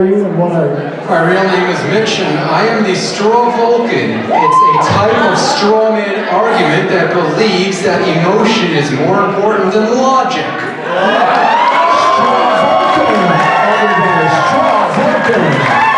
My real name is Mitch and I am the straw Vulcan. It's a type of strawman argument that believes that emotion is more important than logic. Straw Vulcan! Everybody, straw Vulcan!